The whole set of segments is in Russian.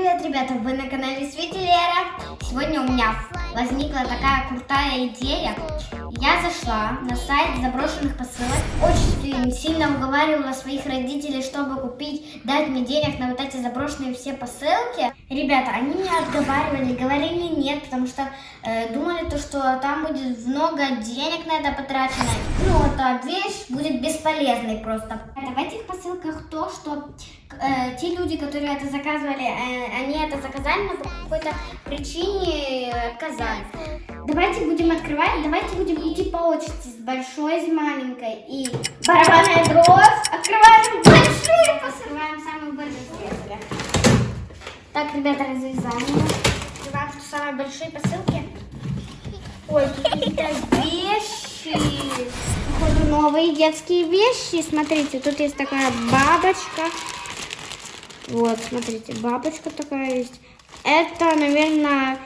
привет, ребята! Вы на канале Свети Лера. Сегодня у меня возникла такая крутая идея. Я зашла на сайт заброшенных посылок. Очень сильно уговаривала своих родителей, чтобы купить, дать мне денег на вот эти заброшенные все посылки. Ребята, они меня отговаривали, говорили нет, потому что э, думали то, что там будет много денег на это потрачено. Ну, эта вещь будет бесполезной просто. В этих посылках то, что э, те люди, которые это заказывали, э, они это заказали, но по какой-то причине отказались. Давайте будем открывать, давайте будем идти по очереди с большой, с маленькой. И барабанная дробь. Открываем большие, посрываем самые большие. Так, ребята, развязаем. Открываем самые большие посылки. Ой, какие-то вещи. Походу, новые детские вещи. Смотрите, тут есть такая бабочка. Вот, смотрите, бабочка такая есть. Это, наверное,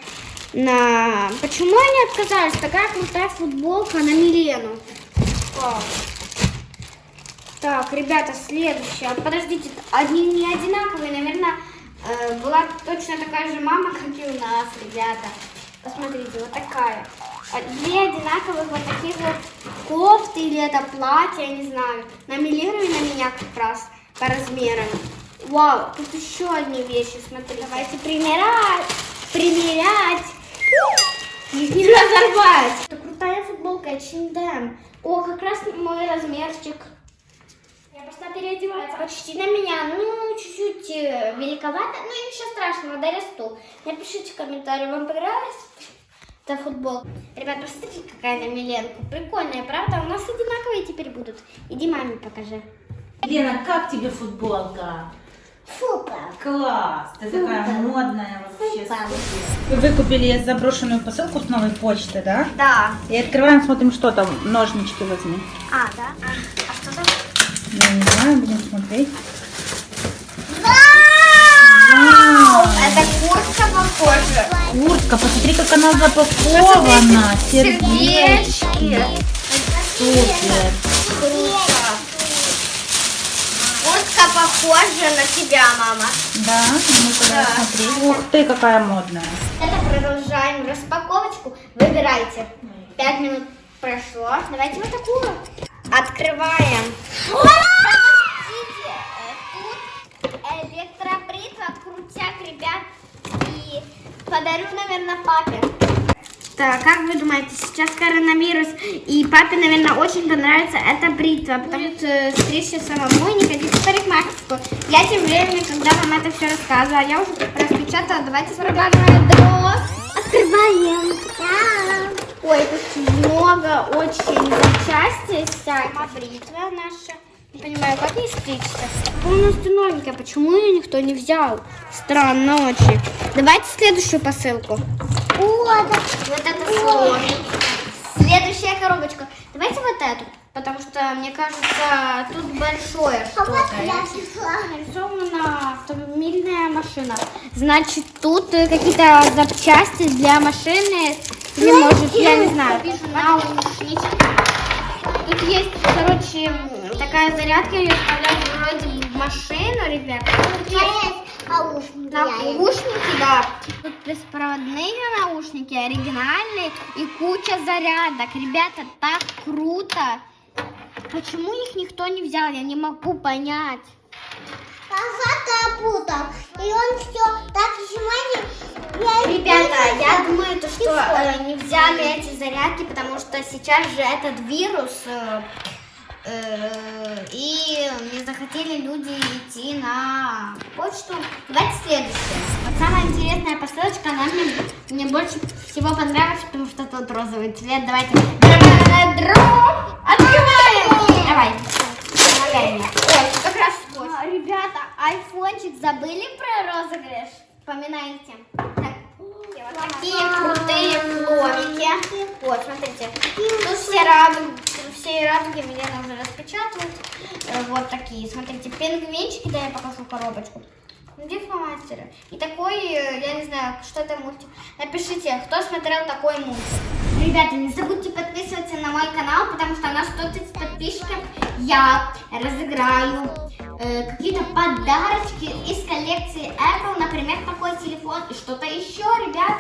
на... Почему они отказались? Такая крутая футболка на Милену. Так, ребята, следующая. Подождите, они не одинаковые, наверное, э, была точно такая же мама, как и у нас, ребята. Посмотрите, вот такая. А две одинаковых вот таких вот кофты или это платье, я не знаю. На Милену и на меня как раз по размерам. Вау, тут еще одни вещи, смотри. Давайте примерять, примерять. Их не разорвать. Это крутая футболка, H&M. О, как раз мой размерчик. Я пошла переодеваться. Почти на меня, ну, чуть-чуть э, великовато, но ничего страшного, дорасту. Напишите в комментарии, вам понравилась эта футболка. Ребят, посмотрите, какая на Миленку. Прикольная, правда? У нас одинаковые теперь будут. Иди маме покажи. Лена, как тебе футболка? Супер. Класс! Ты такая модная вообще. Супер. Вы выкупили заброшенную посылку с новой почты, да? Да. И открываем, смотрим, что там. Ножнички возьми. А, да? А, а что там? Я не знаю, будем смотреть. Вау! Это куртка похожа. Куртка, посмотри, как она запакована. Сердечки. Супер. Круто. Куртка похожа на тебя, мама. Да, ну тогда Да. смотри. Ух ты, какая модная. Это продолжаем распаковочку. Выбирайте. Пять минут прошло. Давайте вот такую. Открываем. Э, тут электробритва, крутяк, ребят. И подарю, наверное, папе. Так, как вы думаете, сейчас коронавирус, и папе, наверное, очень понравится эта бритва, что э, стричься самому и не ходить в парикмахерскую. Я тем временем, когда вам это все рассказывала, я уже распечатала, давайте барабанная дрожь. Открываем. Да. Ой, тут много очень запчастей всяких. Бритва наша. Не понимаю, как ей стричься? Полностью новенькая. Почему ее никто не взял? Странно очень. Давайте следующую посылку. Вот, вот это слоник. Следующая коробочка. Давайте вот эту. Потому что, мне кажется, тут большое что-то. Нарисована автомобильная машина. Значит, тут э, какие-то запчасти для машины. Или, может, я не знаю. Пишу наушнички. Тут есть, короче, такая зарядка, ее вставляют вроде в машину, ребят. Наушники, да. Тут беспроводные наушники, оригинальные и куча зарядок. Ребята, так круто. Почему их никто не взял, я не могу понять. Папа путал. И он все так сжимает. Ребята, я думаю, то, что э, не взяли эти зарядки, потому что сейчас же этот вирус, э, э, и не захотели люди идти на почту. Давайте следующее. Вот самая интересная посылочка, она мне, мне больше всего понравилась, потому что тут розовый цвет. Давайте. Открываем! Давай. Помогай мне. Ой, как раз скотч. А, Ребята, айфончик забыли про розыгрыш? Вспоминайте. Так, такие крутые фломики. Вот, смотрите. Тут все радуги, все радуги Милена уже распечатывает. Э, Вот такие. Смотрите, пингвинчики, да, я покажу коробочку. Где фломастеры? И такой, э, я не знаю, что это мультик. Напишите, кто смотрел такой мультик. Ребята, не забудьте подписываться на мой канал, потому что на 130 подписчиков я разыграю э, какие-то подарочки из коллекции Apple, например, такой телефон и что-то еще, ребят.